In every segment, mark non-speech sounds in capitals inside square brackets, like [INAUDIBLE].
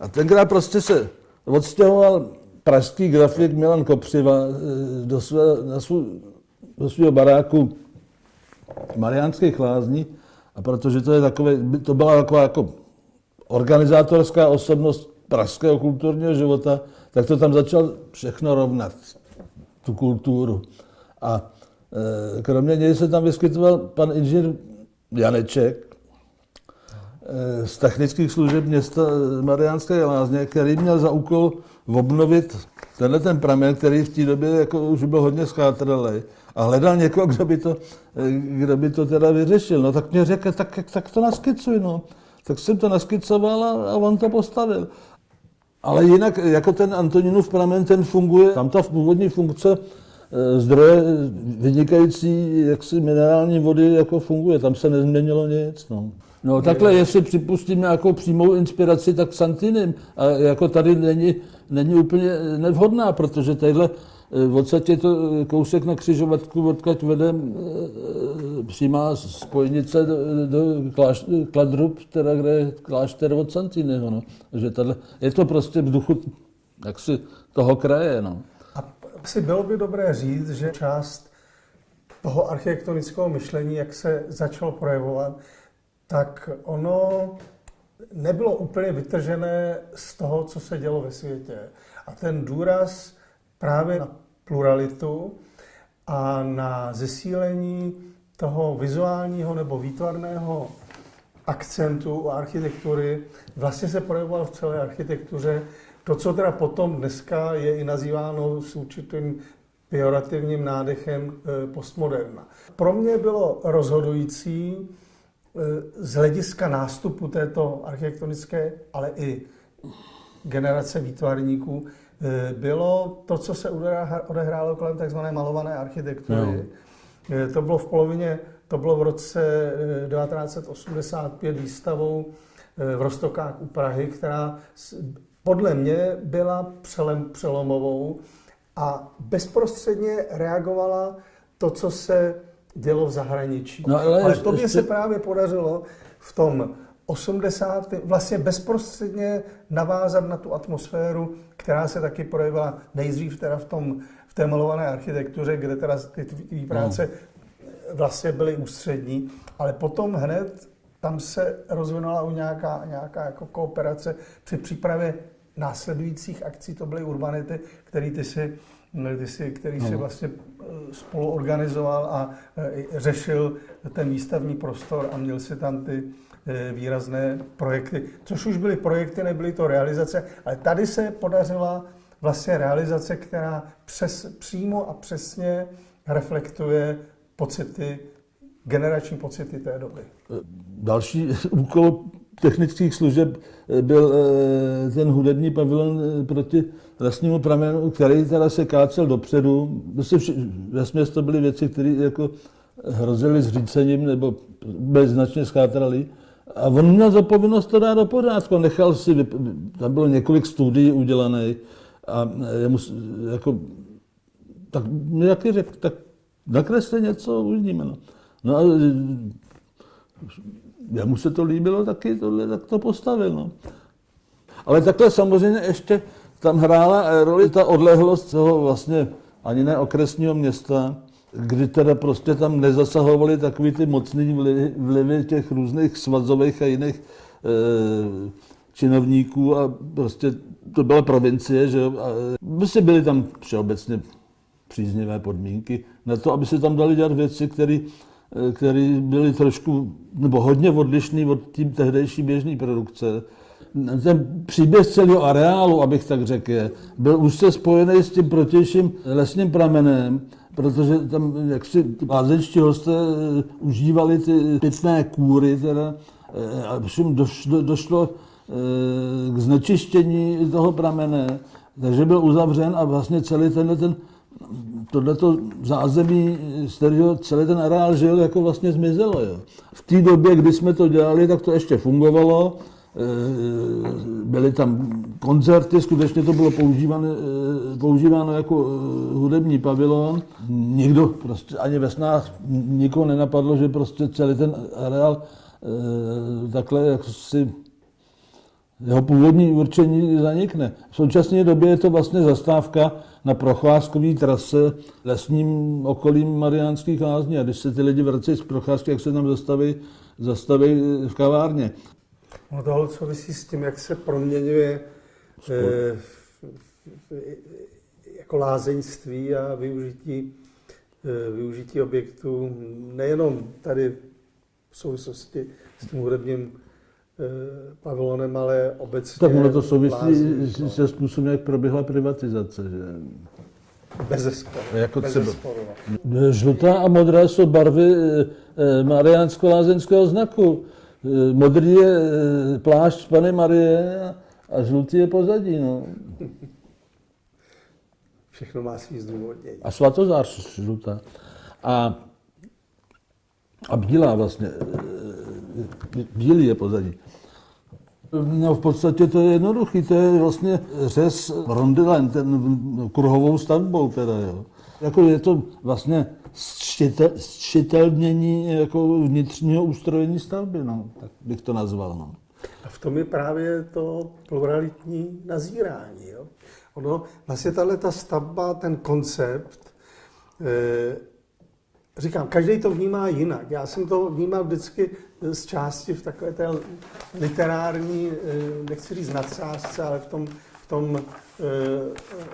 A tenkrát prostě se odstěhoval pražský grafik Milan Kopřiva eh, do, své, na svůj, do svého baráku Mariánských lázní, a protože to, je takové, to byla taková jako organizátorská osobnost pražského kulturního života, tak to tam začal všechno rovnat, tu kulturu. A e, kromě něj se tam vyskytoval pan inženýr Janeček z technických služeb města Mariánské lázně, který měl za úkol obnovit tenhle ten pramen, který v té době jako už byl hodně schátralý a hledal někoho, [LAUGHS] kdo by to, e, kdo by to teda vyřešil. No tak mě řekl, tak, tak to naskicuj, no. Tak jsem to naskicoval a, a on to postavil. Ale jinak, jako ten Antoninův pramen, ten funguje, tam ta původní funkce zdroje vynikající jaksi minerální vody jako funguje, tam se nezměnilo nic. No. No takhle, jestli připustím nějakou přímou inspiraci, tak Santinem. A jako tady není, není úplně nevhodná, protože tadyhle v podstatě to kousek na křižovatku, odkud vede e, přímá spojnice do, do kláš, Kladrub, teda kde je klášter od Santineho. No. Že tato, je to prostě v duchu jaksi toho kraje. No. A si bylo by dobré říct, že část toho architektonického myšlení, jak se začalo projevovat, tak ono nebylo úplně vytržené z toho, co se dělo ve světě. A ten důraz právě na pluralitu a na zesílení toho vizuálního nebo výtvarného akcentu architektury vlastně se projevoval v celé architektuře. To, co teda potom dneska je i nazýváno s určitým pejorativním nádechem e, postmoderna. Pro mě bylo rozhodující z hlediska nástupu této architektonické, ale i generace výtvarníků, Eh, bylo to, co se odehrálo kolem tzv. malované architektury. No. To bylo v polovině, to bylo v roce 1985 eh, výstavou v Rostokách u Prahy, která podle mě byla přelem, přelomovou a bezprostředně reagovala to, co se dělo v zahraničí. No, ale, ale to mě se právě podařilo v tom 80. vlastně bezprostředně navázat na tu atmosféru, která se taky projevila nejdřív teda v, tom, v té malované architektuře, kde teda ty, ty práce no. vlastně byly ústřední, ale potom hned tam se rozvinula u nějaká, nějaká jako kooperace při přípravě následujících akcí, to byly urbanity, který ty si, ty si, který no. si vlastně eh, spolu organizoval a eh, řešil ten výstavní prostor a měl si tam ty, Eh, výrazné projekty, což už byly projekty, nebyly to realizace, ale tady se podařila vlastně realizace, která přes, přímo a přesně reflektuje pocity, generační pocity té doby. Další [LAUGHS] úkol technických služeb byl ten hudební pavilon proti lesnímu pramenu, který teda se kácel dopředu. Ve to byly věci, které jako hrozily zřícením nebo byly značně schátraly. A on měl za povinnost to dát do pořádku. Nechal si, tam bylo několik studií udělaných a jemu, jako, tak jaký řekl, tak nakresli něco, uvidíme. No. no a jemu se to líbilo taky, tohle, tak to postavil. No. Ale takhle samozřejmě ještě tam hrála roli ta odlehlost toho vlastně ani ne okresního města, kdy teda prostě tam nezasahovali takový ty mocný vlivy, vlivy těch různých svazových a jiných e, činovníků a prostě to byla provincie, že jo. A prostě byly tam všeobecně příznivé podmínky na to, aby se tam dali dělat věci, které které byly trošku, nebo hodně odlišné od tím tehdejší běžné produkce. Ten příběh celého areálu, abych tak řekl, byl úzce spojený s tím protějším lesním pramenem, protože tam jaksi lázeňští hosté eh, užívali ty pitné kůry, teda, eh, a všem došlo, došlo eh, k znečištění toho pramene, takže byl uzavřen a vlastně celý tenhle ten tohleto zázemí, z kterého celý ten areál žil, jako vlastně zmizelo. Jo. V té době, kdy jsme to dělali, tak to ještě fungovalo, byly tam koncerty, skutečně to bylo používáno, eh, používáno jako eh, hudební pavilon. Nikdo, prostě ani ve snách nikoho nenapadlo, že prostě celý ten areál takhle jak si Jeho původní určení zanikne. V současné době je to vlastně zastávka na procházkové trase lesním okolím Mariánských lázní. A když se ty lidi vracejí z procházky, jak se tam zastaví, zastaví v kavárně. No tohle souvisí s tím, jak se proměňuje eh, jako lázeňství a využití, eh, využití objektů nejenom tady v souvislosti s tím hudebním eh, pavilonem, ale obecně. Tak ono to souvisí se způsobem, jak proběhla privatizace. Že? Bez zesporu. Jako Bez třeba. zesporu. Žlutá a modrá jsou barvy eh, mariánsko-lázeňského znaku. Eh, Modrý je eh, plášť Pany Marie a- žlutý je pozadí. No. Všechno má svý zdůvodnění. A svatozář žlutá. A, a bílá vlastně. eh, Bílý je pozadí. No v podstatě to je jednoduchý, to je vlastně řez rondilen, ten kruhovou stavbou teda, jo. Jako je to vlastně štětelnění jako vnitřního ustrojení stavby, no, tak bych to nazval, no. A v tom je právě to pluralitní nazírání. Jo? Ono, vlastně tahle ta stavba, ten koncept, eh, říkám, každý to vnímá jinak. Já jsem to vnímal vždycky z části v takové té literární, eh, nechci říct nadsázce, ale v tom, v tom eh,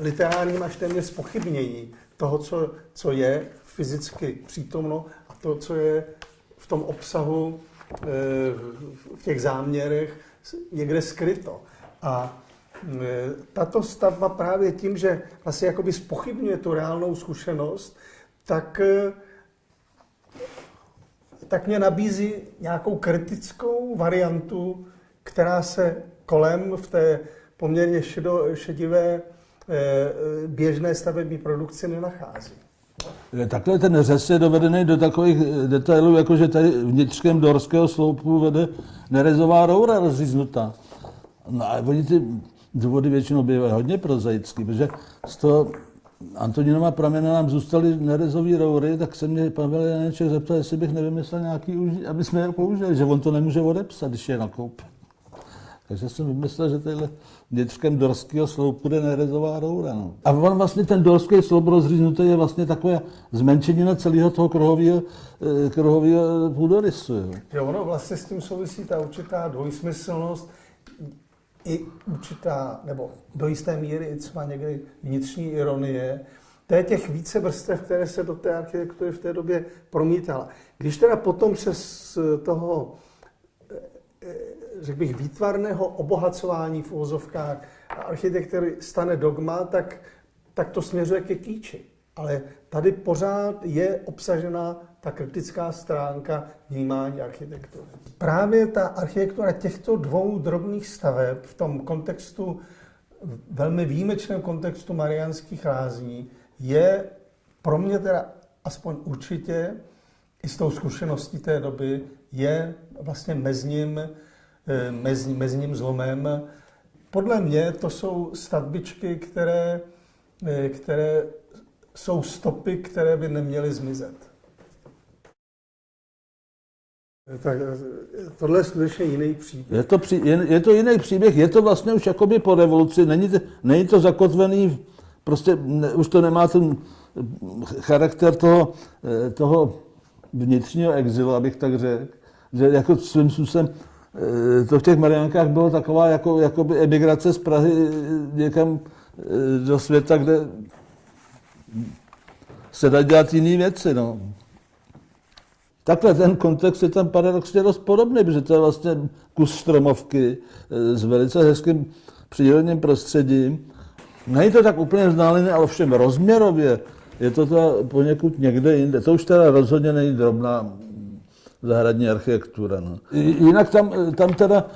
literárním až téměř spochybnění toho, co, co je fyzicky přítomno a to, co je v tom obsahu, eh, v těch záměrech někde skryto. A eh, tato stavba právě tím, že vlastně jakoby spochybňuje tu reálnou zkušenost, tak eh, tak mě nabízí nějakou kritickou variantu, která se kolem v té poměrně šedo, šedivé běžné stavební produkci nenachází. Takhle ten řez je dovedený do takových eh, detailů, jako že tady vnitřkem dorského sloupu vede nerezová roura rozříznutá. No a oni ty důvody většinou bývají hodně prozaický, protože z toho Antoninova pramena nám zůstaly nerezové roury, tak se mě Pavel Janeček zeptal, jestli bych nevymyslel nějaký, aby jsme je použili, že on to nemůže odepsat, když je nakoupí. Takže jsem vymyslel, že tadyhle vnitřkem dorského sloupu jde nerezová roura. No. A on vlastně ten dorský sloup rozříznutý je vlastně takové zmenšenina celého toho kruhového, eh, kruhového půdorysu. Jo. Že ono vlastně s tím souvisí ta určitá dvojsmyslnost, i určitá, nebo do jisté míry i třeba někdy vnitřní ironie, to je těch více vrstev, které se do té architektury v té době promítala. Když teda potom z toho, eh, eh, řekl bych, výtvarného obohacování v uvozovkách architektury stane dogma, tak, tak to směřuje ke kýči. Ale tady pořád je obsažena ta kritická stránka vnímání architektury. Právě ta architektura těchto dvou drobných staveb v tom kontextu, velmi výjimečném kontextu Mariánských lázní, je pro mě teda aspoň určitě, i s tou zkušeností té doby, je vlastně mezním, eh, mez, mezním zlomem. Podle mě to jsou stavbičky, které, eh, které jsou stopy, které by neměly zmizet. Tak tohle je skutečně jiný příběh. Je to, při, je, je to jiný příběh, je to vlastně už jakoby po revoluci, není to, není to zakotvený, prostě ne, už to nemá ten charakter toho, eh, toho vnitřního exilu, abych tak řekl, že jako svým způsobem eh, to v těch Mariánkách bylo taková jako, jakoby emigrace z Prahy eh, někam do světa, kde se dá dělat jiné věci. No. Takhle ten kontext je tam paradoxně dost podobný, protože to je vlastně kus stromovky s velice hezkým přírodním prostředím. Není to tak úplně vzdálené, ale všem rozměrově je to to poněkud někde jinde. To už teda rozhodně není drobná zahradní architektura. No. Jinak tam, tam teda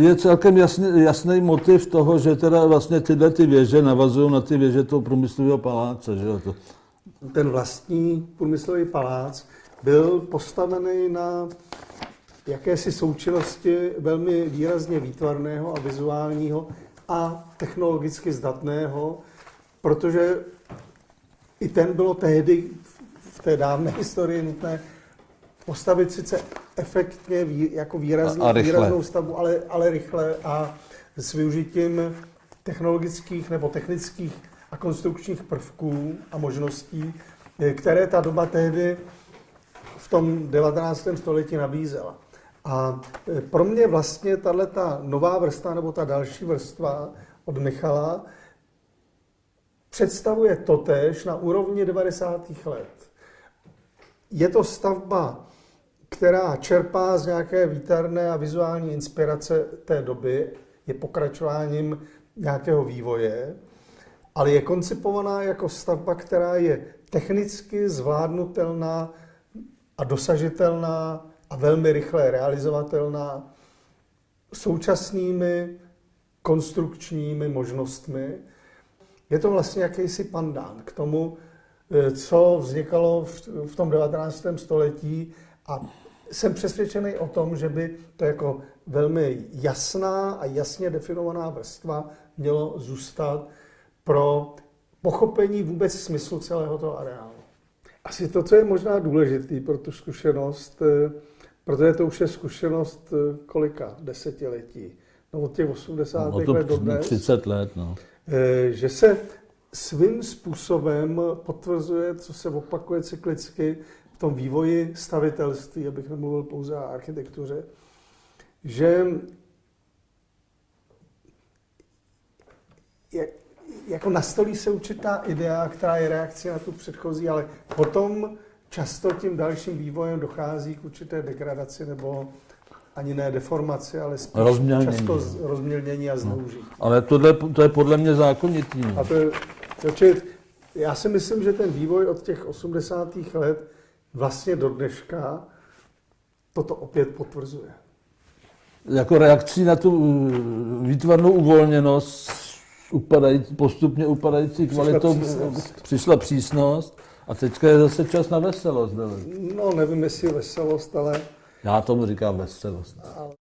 je celkem jasný, jasný motiv toho, že teda vlastně tyhle ty věže navazují na ty věže toho průmyslového paláce. Že jo? Ten vlastní průmyslový palác byl postavený na jakési součinnosti velmi výrazně výtvarného a vizuálního a technologicky zdatného, protože i ten bylo tehdy v té dávné historii nutné postavit sice efektně, jako výrazný, A- a rychle. výraznou stavbu, ale, ale rychle a s využitím technologických nebo technických a konstrukčních prvků a možností, eh, které ta doba tehdy v tom 19. století nabízela. A eh, pro mě vlastně tahle ta nová vrstva nebo ta další vrstva od Michala představuje totéž na úrovni 90. let. Je to stavba, která čerpá z nějaké výtarné a vizuální inspirace té doby, je pokračováním nějakého vývoje, ale je koncipovaná jako stavba, která je technicky zvládnutelná a dosažitelná a velmi rychle realizovatelná současnými konstrukčními možnostmi. Je to vlastně jakýsi pandán k tomu, eh, co vznikalo v tom 19. století a jsem přesvědčený o tom, že by to jako velmi jasná a jasně definovaná vrstva mělo zůstat pro pochopení vůbec smyslu celého toho areálu. Asi to, co je možná důležité pro tu zkušenost, eh, protože to už je zkušenost eh, kolika desetiletí, no od těch 80. No to let do dnes, 30 let, no. eh, že se svým způsobem potvrzuje, co se opakuje cyklicky tom vývoji stavitelství, abych nemluvil pouze o architektuře, že je, jako nastolí se určitá idea, která je reakcí na tu předchozí, ale potom často tím dalším vývojem dochází k určité degradaci nebo ani ne deformaci, ale spíš Rozmělnění. často z- rozmělnění a zneužití. Ale tohle, to je podle mě zákonitý. no. A to je, takže já si myslím, že ten vývoj od těch 80. let vlastně do dneška toto opět potvrzuje. Jako reakcí na tu uh, výtvarnou uvolněnost, upadající, postupně upadající Přišla kvalitou, přísnost. přišla přísnost a teďka je zase čas na veselost. hele. No, nevím, jestli veselost, ale Já tomu říkám veselost. ale